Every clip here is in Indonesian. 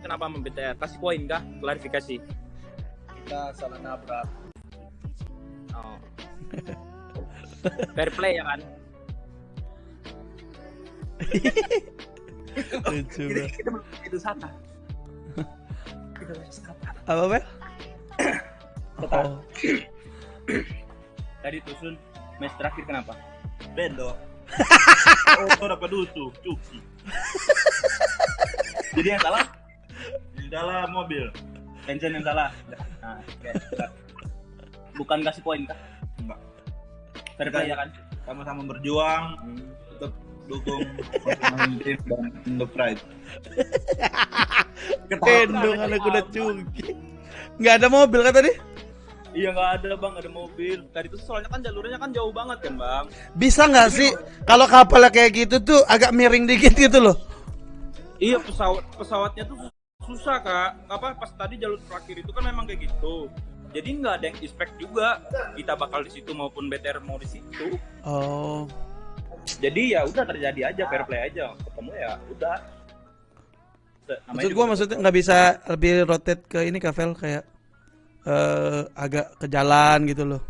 kenapa BTR? Kasih poin kah? Klarifikasi. Kita salah nabrak. Oh. Fair play ya kan? Lucu Kita, kita belum itu Sata. Kita masih Sata. Apa, Bel? Oh. Tadi Tusun match terakhir kenapa? Bendo. oh, kau dapat dusu, cuki. Jadi yang salah dalam mobil. Tencent yang salah. Nah, oke. Bukan kasih poin kah? Enggak. Fair play ya kan? Sama-sama berjuang tetap dukung masing-masing tim dan The Pride. Gendong anak kuda cungki. Nggak ada mobil kan tadi? Iya nggak ada bang, ada mobil. Tadi itu soalnya kan jalurnya kan jauh banget kan bang. Bisa nggak sih kalau kapalnya kayak gitu tuh agak miring dikit gitu loh? Iya pesawat pesawatnya tuh susah kak. Apa pas tadi jalur terakhir itu kan memang kayak gitu. Jadi nggak ada yang expect juga kita bakal di situ maupun BTR mau di situ. Oh. Jadi ya udah terjadi aja fair play aja. Ketemu ya udah. Namanya Maksud gua maksudnya nggak bisa lebih rotate ke ini Kavel kayak eh agak ke jalan gitu loh.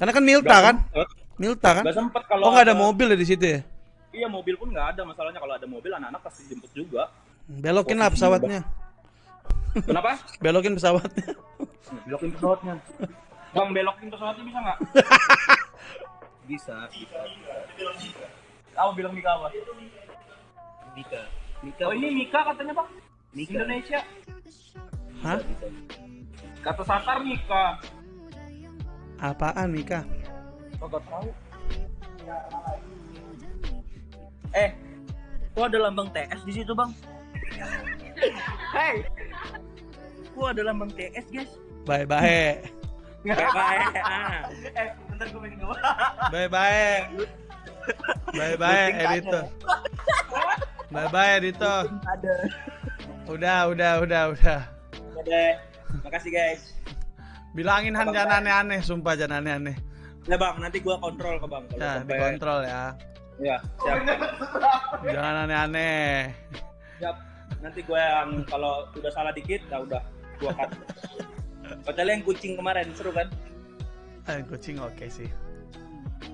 Karena kan Milta kan? sempet. Milta kan? Sempet kalau Oh nggak ada mobil ya di situ ya? Iya mobil pun nggak ada masalahnya kalau ada mobil anak-anak pasti jemput juga. Belokin lah pesawatnya. Kenapa? Belokin pesawatnya. Belokin pesawatnya. Bang belokin pesawatnya bisa nggak? Bisa, bisa. Apa bilang Mika apa? Mika. Mika. Oh ini Mika katanya bang? Mika. Indonesia. Hah? Kata Satar Mika. Apaan Mika? Kagak tahu. Eh, kok ada lambang TS di situ bang? Hei, kok ada lambang TS guys? Bye bye. Baik, ah. Eh, bentar gue pengen ngomong. Bye bye. Bye bye editor. Bye bye editor. Ada. Udah udah udah udah. Ada. Makasih guys. Bilangin Han jangan aneh-aneh, sumpah jangan aneh-aneh. Ya bang, nanti gua kontrol ke bang. Ya, sampai- dikontrol ya. Ya, siap. Jangan aneh-aneh. siap. Nanti gua yang kalau udah salah dikit, ya udah gua cut. Kecuali yang kucing kemarin seru kan? Eh, kucing oke sih.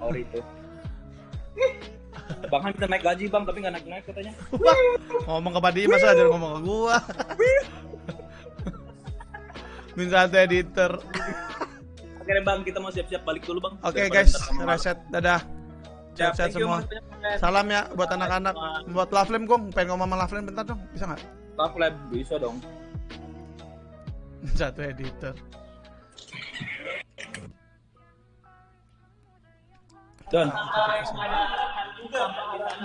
Ori itu. Bang Han kita naik gaji bang, tapi nggak naik-naik katanya. Ngomong ke Padi masa aja ngomong ke gua. Minta editor. Oke bang, kita mau siap-siap balik dulu bang. Oke Daripada guys, reset dadah. Siap, you, semua. banyak, Salam ya buat anak-anak. Buat Laflem gong, pengen ngomong sama Laflem bentar dong, bisa nggak? Love Lab bisa dong. Satu editor. Don.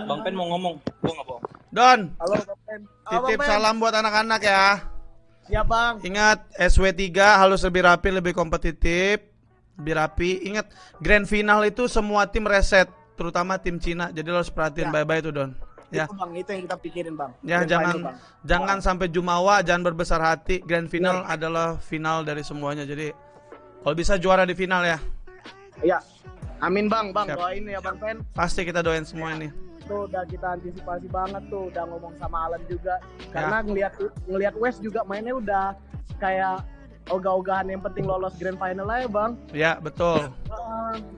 Bang Pen mau ngomong, gua nggak bohong. Don, Halo, Bang Pen. Halo, titip Pen. salam buat anak-anak ya. Siap, Bang. Ingat SW3 harus lebih rapi, lebih kompetitif, lebih rapi. Ingat grand final itu semua tim reset, terutama tim Cina. Jadi lo harus perhatiin Ya. bye-bye itu Don. Ya. Itu, Bang, itu yang kita pikirin, Bang. Ya Grand jangan final, Bang. jangan sampai jumawa, jangan berbesar hati. Grand final adalah final dari semuanya. Jadi kalau bisa juara di final ya. Iya. Amin, Bang. Bang, Siap. doain ya, Bang Pen. Pasti kita doain semua ini. Tuh udah kita antisipasi banget tuh, udah ngomong sama Alan juga. Ya. Karena ngelihat ngelihat West juga mainnya udah kayak ogah-ogahan yang penting lolos grand final aja, Bang. Ya, betul.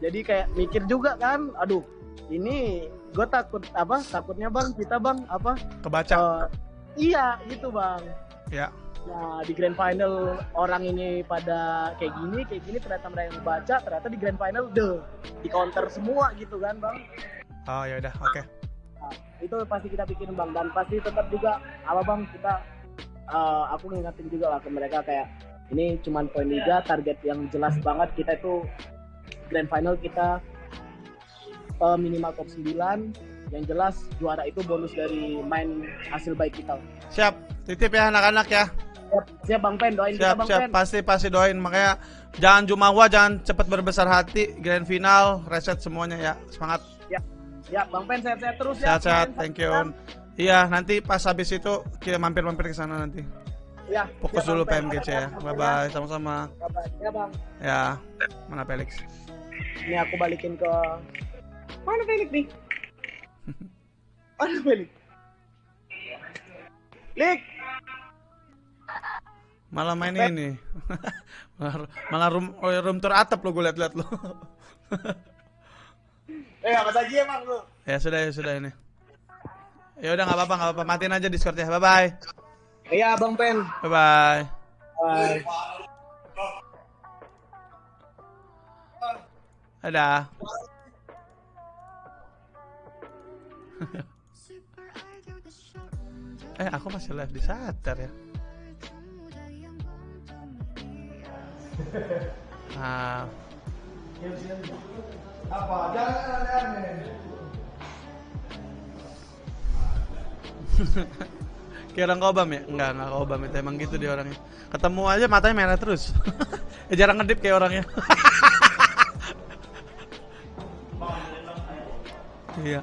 Jadi kayak mikir juga kan, aduh, ini gue takut apa? Takutnya bang, kita bang apa? Kebaca. eh, iya gitu bang. Ya. Nah di grand final orang ini pada kayak gini, kayak gini ternyata mereka yang baca, ternyata di grand final deh di counter semua gitu kan bang. Oh ya udah, oke. Nah, itu pasti kita pikirin bang dan pasti tetap juga apa bang kita eh, aku ngingetin juga lah ke mereka kayak ini cuman poin liga target yang jelas banget kita itu grand final kita eh, minimal top 9 yang jelas juara itu bonus dari main hasil baik kita Siap. Titip ya anak-anak ya. siap, siap bang Pen doain kita Siap, bang siap. Pen Pasti pasti doain. Makanya jangan jumawa, jangan cepat berbesar hati. Grand final, reset semuanya ya. Semangat. ya bang Pen sehat-sehat terus ya Sehat-sehat. Thank you. Iya, nanti pas habis itu kita mampir-mampir ke sana nanti. ya Fokus siap, dulu. PMGC ya. Bye bye, sama-sama. Bye-bye. ya bang Ya. Mana Felix? Ini aku balikin ke mana Felix nih mana Felix Lik Malah main ini. malah, malah room, oh, room tour atap lo gue liat-liat lo. Eh apa saja emang lu? ya sudah ya sudah ini. Ya udah nggak apa-apa nggak apa-apa matiin aja Discordnya. Bye bye. Iya Bang Pen. Bye bye. Bye. Dadah. eh aku masih live di Sater ya. Ah. Apa? Jangan aneh-aneh. Kayak orang kobam ya? Enggak, enggak kobam itu emang gitu dia orangnya. Ketemu aja matanya merah terus. ya jarang ngedip kayak orangnya. Iya.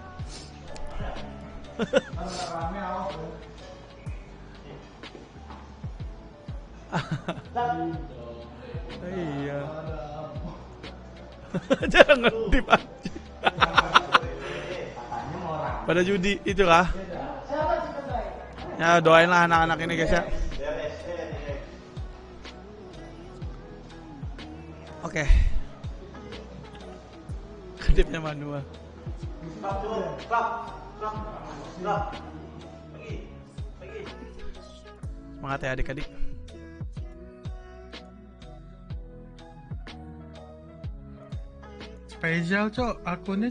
iya. jarang ngedip aja. Pada judi itu kah? Ya doain lah anak-anak ini guys ya. Oke. Kedipnya manual. Semangat ya adik-adik. Spesial, Cok. Akunnya, Cok.